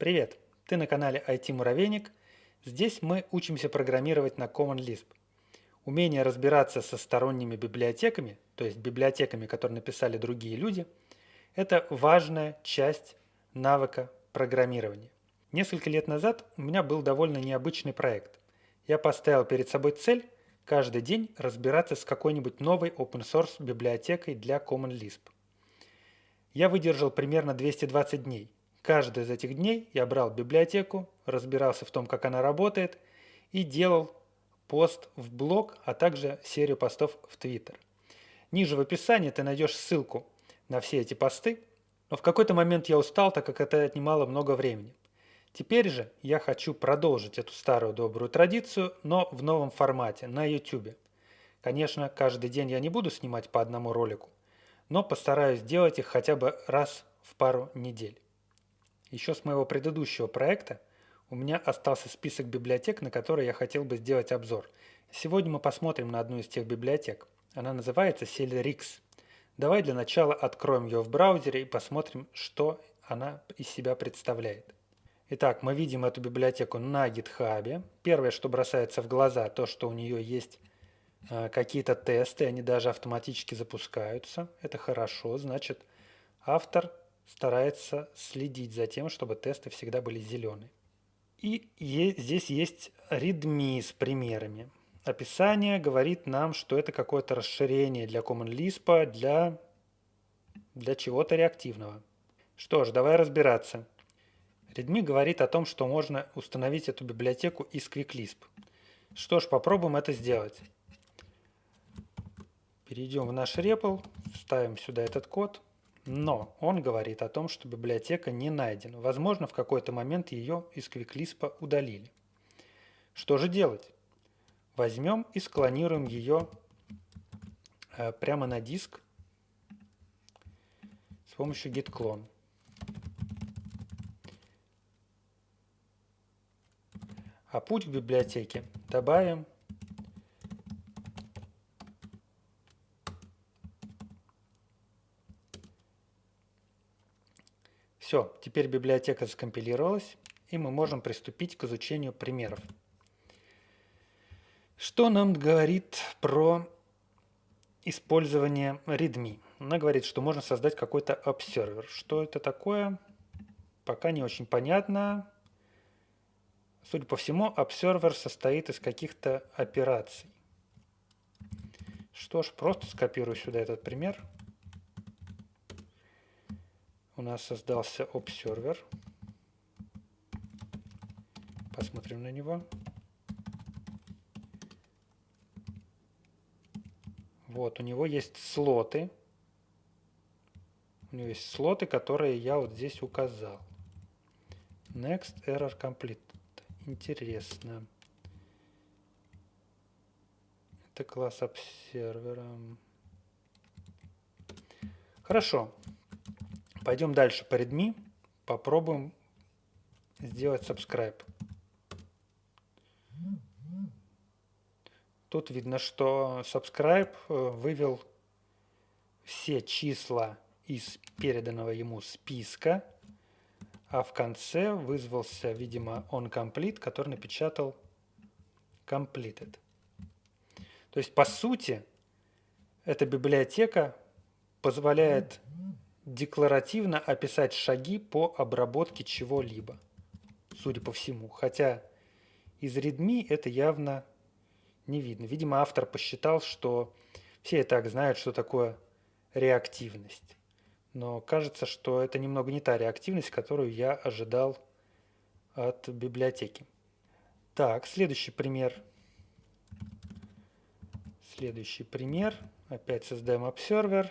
Привет! Ты на канале IT Муравейник. Здесь мы учимся программировать на Common Lisp. Умение разбираться со сторонними библиотеками, то есть библиотеками, которые написали другие люди, это важная часть навыка программирования. Несколько лет назад у меня был довольно необычный проект. Я поставил перед собой цель каждый день разбираться с какой-нибудь новой open source библиотекой для Common Lisp. Я выдержал примерно 220 дней. Каждый из этих дней я брал библиотеку, разбирался в том, как она работает, и делал пост в блог, а также серию постов в Твиттер. Ниже в описании ты найдешь ссылку на все эти посты, но в какой-то момент я устал, так как это отнимало много времени. Теперь же я хочу продолжить эту старую добрую традицию, но в новом формате, на YouTube. Конечно, каждый день я не буду снимать по одному ролику, но постараюсь делать их хотя бы раз в пару недель. Еще с моего предыдущего проекта у меня остался список библиотек, на которые я хотел бы сделать обзор. Сегодня мы посмотрим на одну из тех библиотек. Она называется Celeryx. Давай для начала откроем ее в браузере и посмотрим, что она из себя представляет. Итак, мы видим эту библиотеку на GitHub. Первое, что бросается в глаза, то, что у нее есть э, какие-то тесты, они даже автоматически запускаются. Это хорошо, значит, автор старается следить за тем, чтобы тесты всегда были зеленые. И здесь есть readme с примерами. Описание говорит нам, что это какое-то расширение для Common Lisp, для, для чего-то реактивного. Что ж, давай разбираться. Readme говорит о том, что можно установить эту библиотеку из QuickLisp. Что ж, попробуем это сделать. Перейдем в наш REPL, вставим сюда этот код, но он говорит о том, что библиотека не найдена. Возможно, в какой-то момент ее из QuickLisp удалили. Что же делать? Возьмем и склонируем ее э, прямо на диск с помощью git clone. А путь к библиотеке добавим Все, теперь библиотека скомпилировалась, и мы можем приступить к изучению примеров. Что нам говорит про использование readme? Она говорит, что можно создать какой-то обсервер. Что это такое? Пока не очень понятно. Судя по всему, обсервер состоит из каких-то операций. Что ж, просто скопирую сюда этот пример. У нас создался обсервер. Посмотрим на него. Вот, у него есть слоты. У него есть слоты, которые я вот здесь указал. Next error complete. Интересно. Это класс обсервера. Хорошо. Пойдем дальше по readme. Попробуем сделать subscribe. Тут видно, что subscribe э, вывел все числа из переданного ему списка а в конце вызвался, видимо, onComplete, который напечатал completed. То есть, по сути, эта библиотека позволяет декларативно описать шаги по обработке чего-либо, судя по всему. Хотя из readme это явно не видно. Видимо, автор посчитал, что все и так знают, что такое реактивность но кажется, что это немного не та реактивность, которую я ожидал от библиотеки. Так, следующий пример. Следующий пример. Опять создаем обсервер.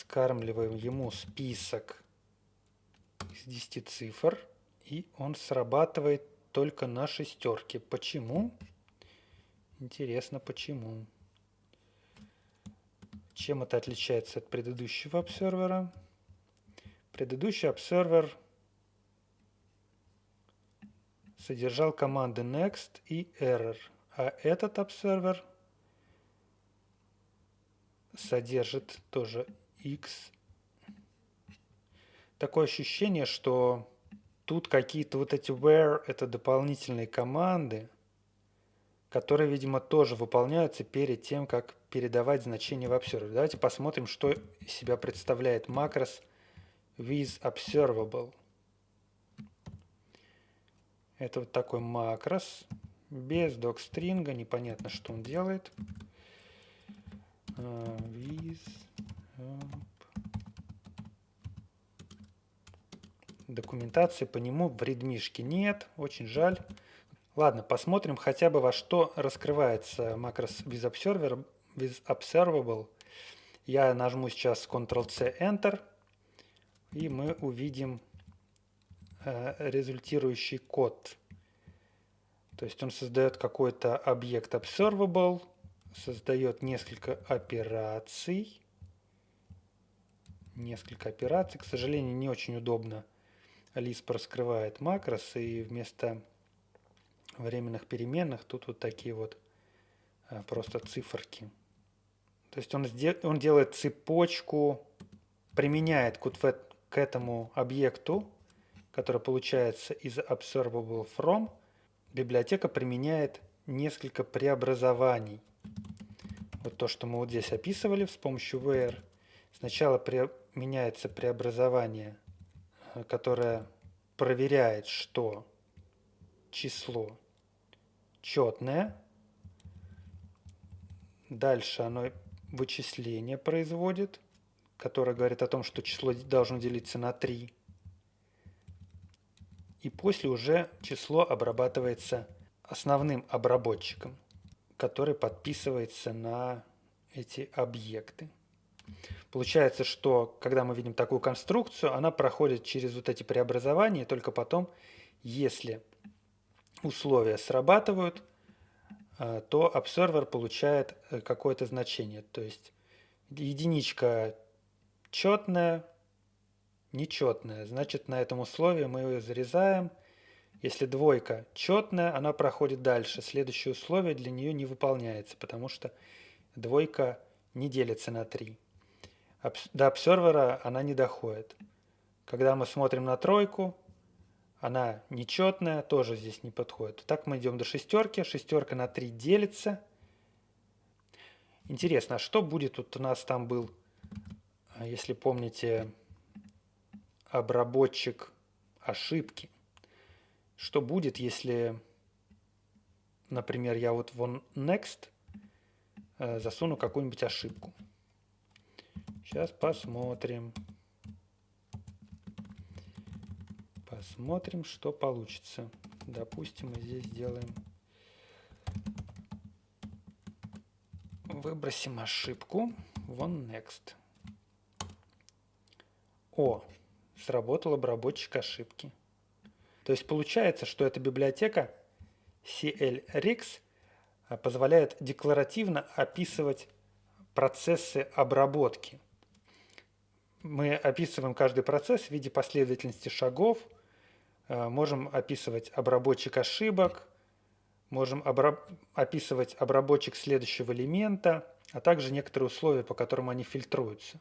Скармливаем ему список из 10 цифр. И он срабатывает только на шестерке. Почему? Интересно, почему? Чем это отличается от предыдущего обсервера? Предыдущий обсервер содержал команды next и error, а этот обсервер содержит тоже x. такое ощущение, что тут какие-то вот эти where – это дополнительные команды, которые, видимо, тоже выполняются перед тем, как передавать значение в observer. Давайте посмотрим, что из себя представляет макрос with observable. Это вот такой макрос, без докстринга, непонятно, что он делает. Uh, with, Документации по нему в редмишке нет, очень жаль. Ладно, посмотрим хотя бы во что раскрывается макрос with, observer, with observable. Я нажму сейчас Ctrl-C, Enter, и мы увидим э, результирующий код. То есть он создает какой-то объект observable, создает несколько операций. Несколько операций. К сожалению, не очень удобно Lisp раскрывает макрос, и вместо временных переменных тут вот такие вот а, просто циферки. То есть он, он делает цепочку, применяет к, к этому объекту, который получается из observable from, библиотека применяет несколько преобразований. Вот то, что мы вот здесь описывали с помощью where. Сначала применяется преобразование которая проверяет, что число четное. Дальше оно вычисление производит, которое говорит о том, что число должно делиться на 3. И после уже число обрабатывается основным обработчиком, который подписывается на эти объекты. Получается, что когда мы видим такую конструкцию, она проходит через вот эти преобразования, и только потом, если условия срабатывают, э, то обсервер получает э, какое-то значение. То есть единичка четная, нечетная. Значит, на этом условии мы ее зарезаем. Если двойка четная, она проходит дальше. Следующее условие для нее не выполняется, потому что двойка не делится на 3 до обсервера она не доходит. Когда мы смотрим на тройку, она нечетная, тоже здесь не подходит. Так мы идем до шестерки, шестерка на 3 делится. Интересно, а что будет, вот у нас там был, а, если помните, обработчик ошибки. Что будет, если, например, я вот вон next э, засуну какую-нибудь ошибку. Сейчас посмотрим. Посмотрим, что получится. Допустим, мы здесь сделаем... Выбросим ошибку. Вон next. О, сработал обработчик ошибки. То есть получается, что эта библиотека CLRX а, позволяет декларативно описывать процессы обработки – мы описываем каждый процесс в виде последовательности шагов, э, можем описывать обработчик ошибок, можем обра описывать обработчик следующего элемента, а также некоторые условия, по которым они фильтруются.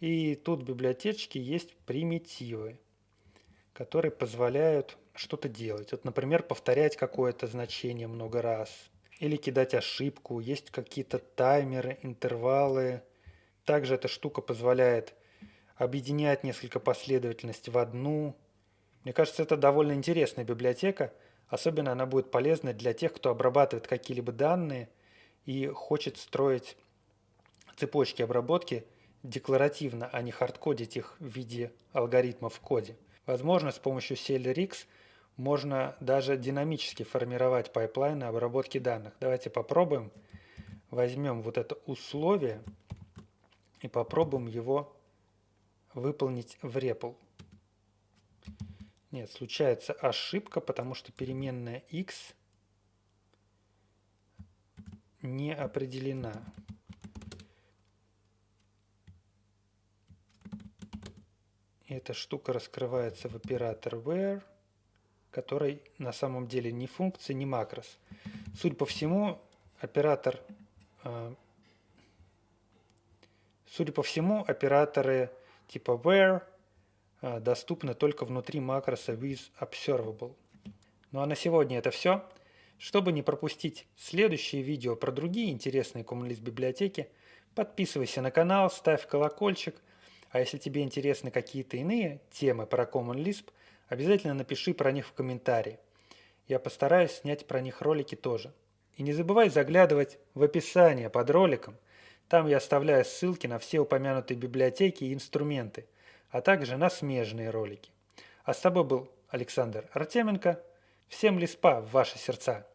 И тут в библиотечке есть примитивы, которые позволяют что-то делать. Вот, например, повторять какое-то значение много раз или кидать ошибку. Есть какие-то таймеры, интервалы. Также эта штука позволяет объединяет несколько последовательностей в одну. Мне кажется, это довольно интересная библиотека. Особенно она будет полезна для тех, кто обрабатывает какие-либо данные и хочет строить цепочки обработки декларативно, а не хардкодить их в виде алгоритмов в коде. Возможно, с помощью CLRX можно даже динамически формировать пайплайны обработки данных. Давайте попробуем. Возьмем вот это условие и попробуем его выполнить в REPL. Нет, случается ошибка, потому что переменная x не определена. Эта штука раскрывается в оператор where, который на самом деле не функция, не макрос. Судя по всему, оператор, э, судя по всему, операторы типа where а, доступны только внутри макроса with observable. Ну а на сегодня это все. Чтобы не пропустить следующие видео про другие интересные Common библиотеки, подписывайся на канал, ставь колокольчик. А если тебе интересны какие-то иные темы про Common Lisp, обязательно напиши про них в комментарии. Я постараюсь снять про них ролики тоже. И не забывай заглядывать в описание под роликом. Там я оставляю ссылки на все упомянутые библиотеки и инструменты, а также на смежные ролики. А с тобой был Александр Артеменко. Всем лиспа в ваши сердца!